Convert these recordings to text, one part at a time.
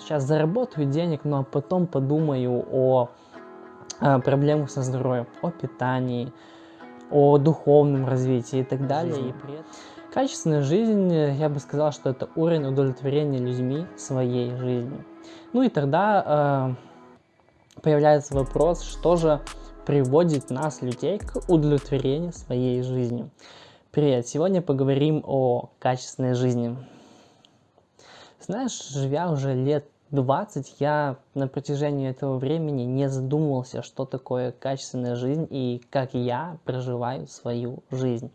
сейчас заработаю денег, но потом подумаю о, о проблемах со здоровьем, о питании, о духовном развитии и так далее. И при этом... Качественная жизнь, я бы сказал, что это уровень удовлетворения людьми своей жизнью. Ну и тогда э, появляется вопрос, что же приводит нас, людей, к удовлетворению своей жизнью. Привет! Сегодня поговорим о качественной жизни. Знаешь, живя уже лет 20, я на протяжении этого времени не задумывался, что такое качественная жизнь и как я проживаю свою жизнь.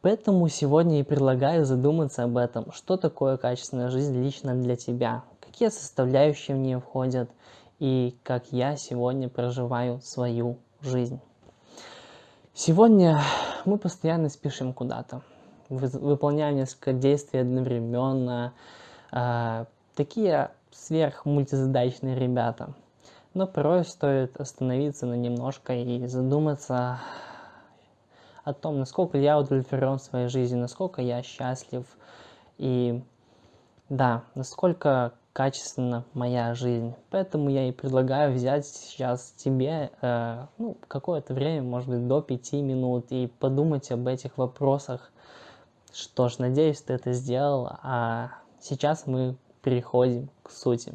Поэтому сегодня и предлагаю задуматься об этом, что такое качественная жизнь лично для тебя, какие составляющие в нее входят и как я сегодня проживаю свою жизнь. Сегодня мы постоянно спешим куда-то, выполняем несколько действий одновременно, э, такие сверхмультизадачные ребята. Но порой стоит остановиться на немножко и задуматься о том, насколько я удовлетворен в своей жизни, насколько я счастлив и да, насколько качественна моя жизнь. Поэтому я и предлагаю взять сейчас тебе э, ну, какое-то время, может быть, до пяти минут и подумать об этих вопросах. Что ж, надеюсь, ты это сделал, а сейчас мы переходим к сути.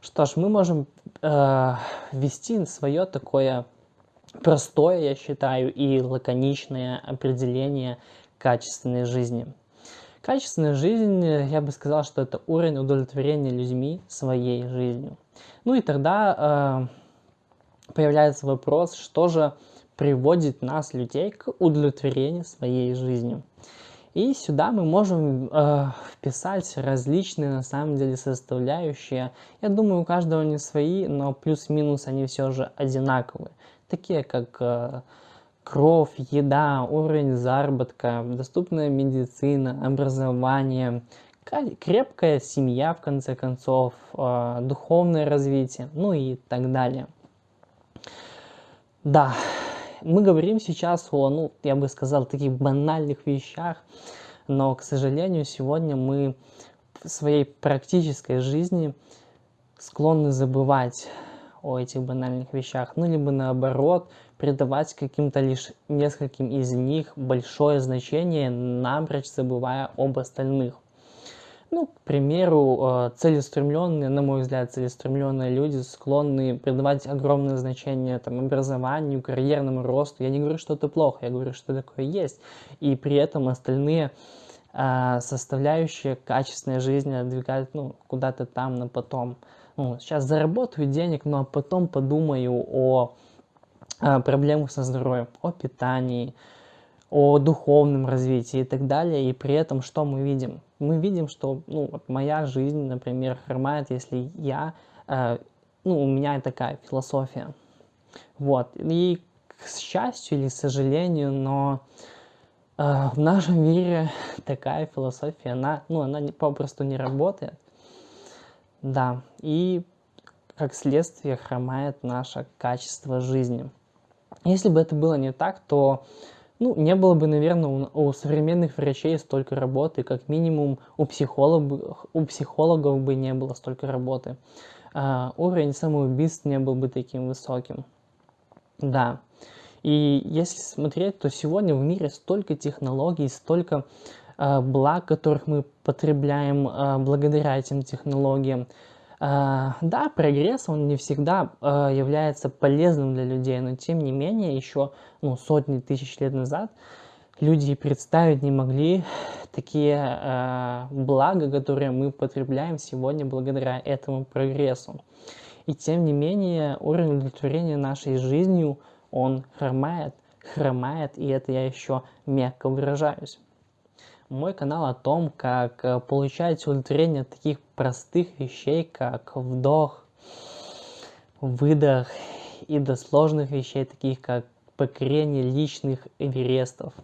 Что ж, мы можем э, свое такое простое, я считаю, и лаконичное определение качественной жизни. Качественная жизнь, я бы сказал, что это уровень удовлетворения людьми своей жизнью. Ну и тогда э, появляется вопрос, что же приводит нас, людей, к удовлетворению своей жизнью. И сюда мы можем э, вписать различные, на самом деле, составляющие. Я думаю, у каждого не свои, но плюс-минус они все же одинаковые такие как э, кровь, еда, уровень заработка, доступная медицина, образование, крепкая семья, в конце концов, э, духовное развитие, ну и так далее. Да, мы говорим сейчас о, ну, я бы сказал, таких банальных вещах, но, к сожалению, сегодня мы в своей практической жизни склонны забывать о этих банальных вещах, ну либо наоборот придавать каким-то лишь нескольким из них большое значение, напрочь забывая об остальных. Ну, к примеру, э, целеустремленные, на мой взгляд, целеустремленные люди склонны придавать огромное значение там, образованию, карьерному росту. Я не говорю, что это плохо, я говорю, что такое есть. И при этом остальные э, составляющие качественной жизни отдвигают ну, куда-то там на потом ну, сейчас заработаю денег, но потом подумаю о, о проблемах со здоровьем, о питании, о духовном развитии и так далее. И при этом что мы видим? Мы видим, что ну, вот моя жизнь, например, хромает, если я, э, ну, у меня такая философия. Вот. И к счастью или к сожалению, но э, в нашем мире такая философия, она, ну, она попросту не работает. Да, и как следствие хромает наше качество жизни. Если бы это было не так, то ну, не было бы, наверное, у, у современных врачей столько работы, как минимум у, психолог, у психологов бы не было столько работы. А, уровень самоубийств не был бы таким высоким. Да. И если смотреть, то сегодня в мире столько технологий, столько Э, благ, которых мы потребляем э, благодаря этим технологиям. Э, да, прогресс, он не всегда является полезным для людей, но тем не менее, еще ну, сотни тысяч лет назад люди представить не могли такие блага, которые мы потребляем сегодня благодаря этому прогрессу. И тем не менее, уровень удовлетворения нашей жизнью, он хромает, хромает, и это я еще мягко выражаюсь. Мой канал о том, как э, получать удовлетворение от таких простых вещей, как вдох, выдох и до сложных вещей, таких как покорение личных эверестов.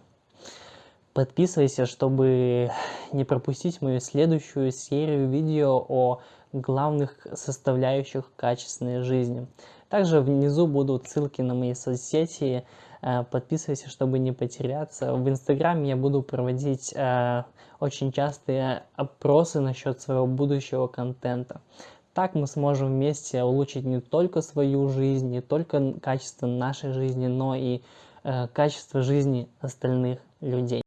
Подписывайся, чтобы не пропустить мою следующую серию видео о главных составляющих качественной жизни. Также внизу будут ссылки на мои соцсети, Э, подписывайся, чтобы не потеряться. В Инстаграме я буду проводить э, очень частые опросы насчет своего будущего контента. так мы сможем вместе улучшить не только свою жизнь, не только качество нашей жизни, но и э, качество жизни остальных людей.